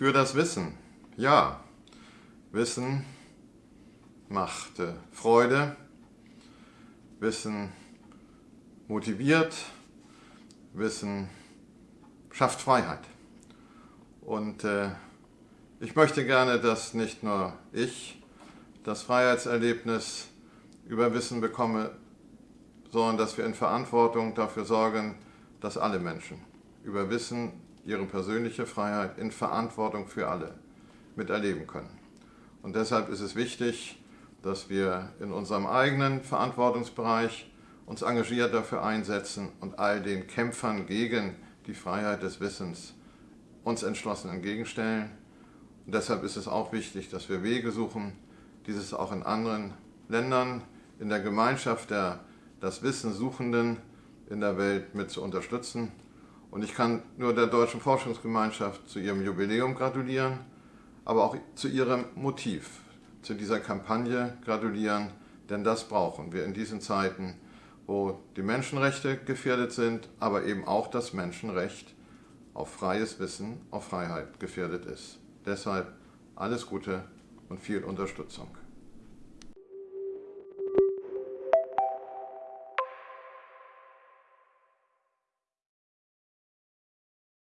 Für das Wissen. Ja, Wissen macht äh, Freude, Wissen motiviert, Wissen schafft Freiheit. Und äh, ich möchte gerne, dass nicht nur ich das Freiheitserlebnis über Wissen bekomme, sondern dass wir in Verantwortung dafür sorgen, dass alle Menschen über Wissen ihre persönliche Freiheit in Verantwortung für alle miterleben können. Und deshalb ist es wichtig, dass wir in unserem eigenen Verantwortungsbereich uns engagiert dafür einsetzen und all den Kämpfern gegen die Freiheit des Wissens uns entschlossen entgegenstellen. Und deshalb ist es auch wichtig, dass wir Wege suchen, dieses auch in anderen Ländern, in der Gemeinschaft der das Wissen Suchenden in der Welt mit zu unterstützen. Und ich kann nur der Deutschen Forschungsgemeinschaft zu ihrem Jubiläum gratulieren, aber auch zu ihrem Motiv, zu dieser Kampagne gratulieren, denn das brauchen wir in diesen Zeiten, wo die Menschenrechte gefährdet sind, aber eben auch das Menschenrecht auf freies Wissen, auf Freiheit gefährdet ist. Deshalb alles Gute und viel Unterstützung.